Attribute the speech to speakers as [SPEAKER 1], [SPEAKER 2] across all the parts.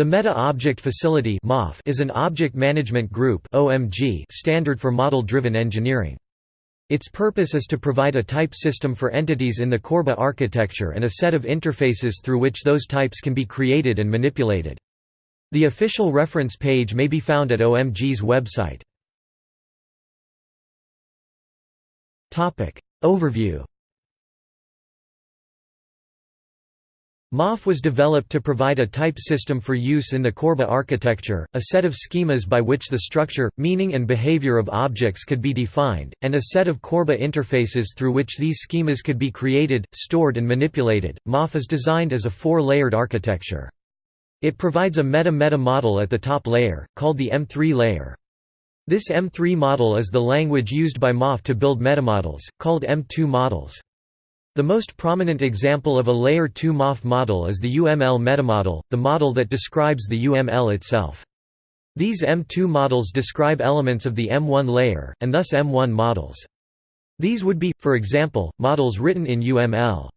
[SPEAKER 1] The Meta Object Facility is an object management group standard for model-driven engineering. Its purpose is to provide a type system for entities in the Corba architecture and a set of interfaces through which those types can be created and manipulated. The official reference page may be found at OMG's website. Overview MOF was developed to provide a type system for use in the Corba architecture, a set of schemas by which the structure, meaning and behavior of objects could be defined, and a set of Corba interfaces through which these schemas could be created, stored and manipulated. MOF is designed as a four-layered architecture. It provides a meta-meta model at the top layer, called the M3 layer. This M3 model is the language used by MOF to build metamodels, called M2 models. The most prominent example of a Layer 2 MOF model is the UML metamodel, the model that describes the UML itself. These M2 models describe elements of the M1 layer, and thus M1 models. These would be, for example, models written in UML.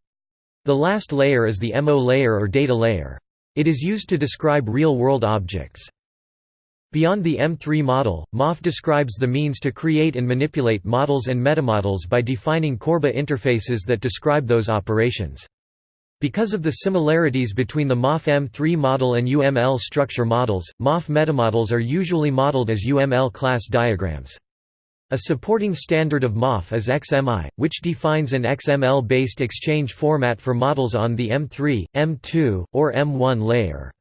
[SPEAKER 1] The last layer is the MO layer or data layer. It is used to describe real-world objects. Beyond the M3 model, MOF describes the means to create and manipulate models and metamodels by defining Corba interfaces that describe those operations. Because of the similarities between the MOF M3 model and UML structure models, MOF metamodels are usually modeled as UML class diagrams. A supporting standard of MOF is XMI, which defines an XML-based exchange format for models on the M3, M2, or M1 layer.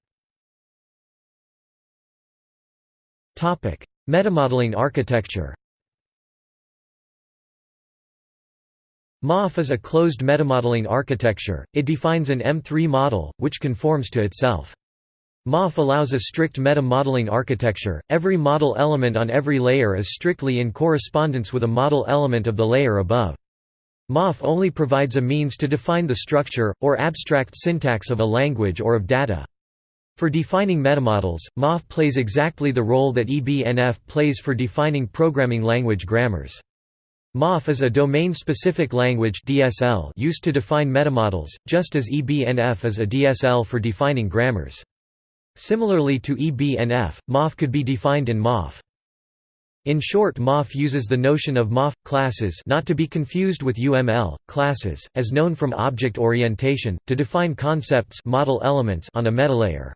[SPEAKER 1] Metamodeling architecture MOF is a closed metamodeling architecture, it defines an M3 model, which conforms to itself. MOF allows a strict meta-modeling architecture, every model element on every layer is strictly in correspondence with a model element of the layer above. MOF only provides a means to define the structure, or abstract syntax of a language or of data. For defining metamodels, MOF plays exactly the role that EBNF plays for defining programming language grammars. MOF is a domain-specific language DSL used to define metamodels, just as EBNF is a DSL for defining grammars. Similarly to EBNF, MOF could be defined in MOF. In short MOF uses the notion of MOF classes not to be confused with UML classes, as known from object orientation, to define concepts model elements on a metalayer.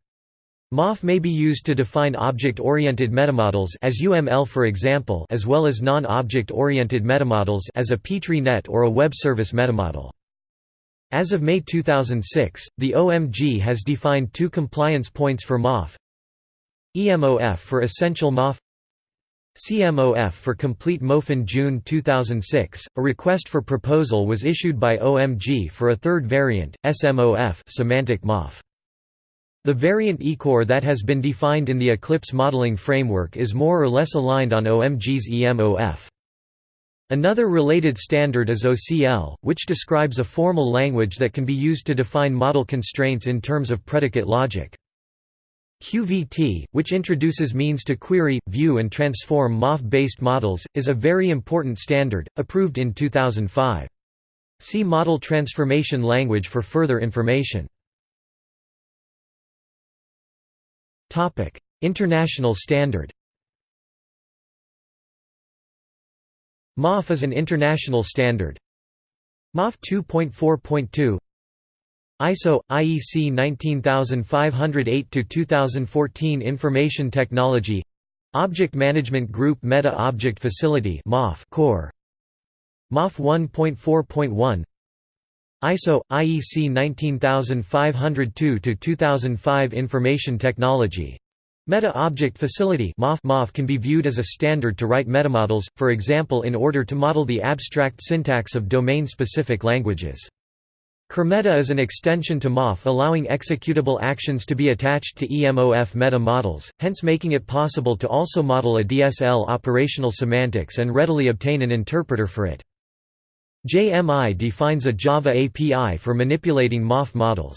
[SPEAKER 1] MOF may be used to define object-oriented metamodels as UML for example as well as non-object-oriented metamodels as a Petri net or a web service metamodel. As of May 2006, the OMG has defined two compliance points for MOF EMOF for Essential MOF CMOF for Complete MOF in June 2006, a request for proposal was issued by OMG for a third variant, SMOF semantic MOF. The variant ECORE that has been defined in the Eclipse modeling framework is more or less aligned on OMG's EMOF. Another related standard is OCL, which describes a formal language that can be used to define model constraints in terms of predicate logic. QVT, which introduces means to query, view and transform MOF-based models, is a very important standard, approved in 2005. See Model Transformation Language for further information. International standard. MOF is an international standard. MOF 2.4.2 ISO IEC 19508 to 2014 Information Technology Object Management Group Meta Object Facility MOF Core MOF 1.4.1 ISO IEC 19502 to 2005 Information Technology Meta Object Facility MOF can be viewed as a standard to write metamodels, for example in order to model the abstract syntax of domain-specific languages. Kermeta is an extension to MOF allowing executable actions to be attached to EMOF meta models, hence making it possible to also model a DSL operational semantics and readily obtain an interpreter for it. JMI defines a Java API for manipulating MOF models.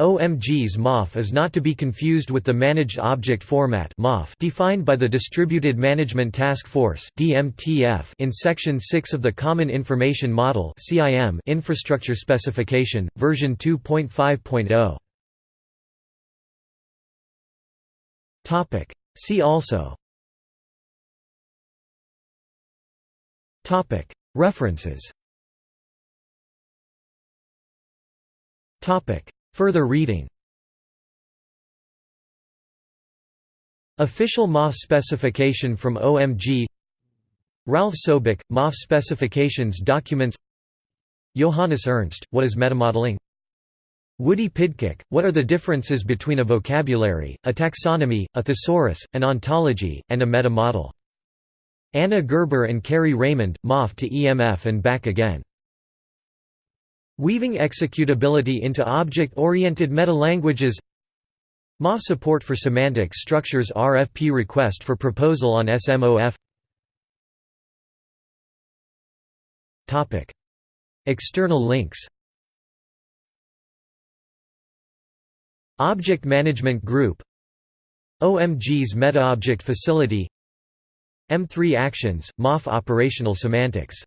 [SPEAKER 1] OMG's MOF is not to be confused with the Managed Object Format defined by the Distributed Management Task Force in Section 6 of the Common Information Model Infrastructure Specification, version 2.5.0. See also References. Further reading. Official MOF specification from OMG Ralph Sobek, MOF specifications documents. Johannes Ernst, What is metamodeling? Woody Pidcock, What are the differences between a vocabulary, a taxonomy, a thesaurus, an ontology, and a metamodel? Anna Gerber and Kerry Raymond, MOF to EMF and back again. Weaving executability into object-oriented meta-languages MOF support for semantic structures RFP request for proposal on SMOF External links. Object Management Group. OMG's MetaObject Facility M3 Actions, MOF Operational Semantics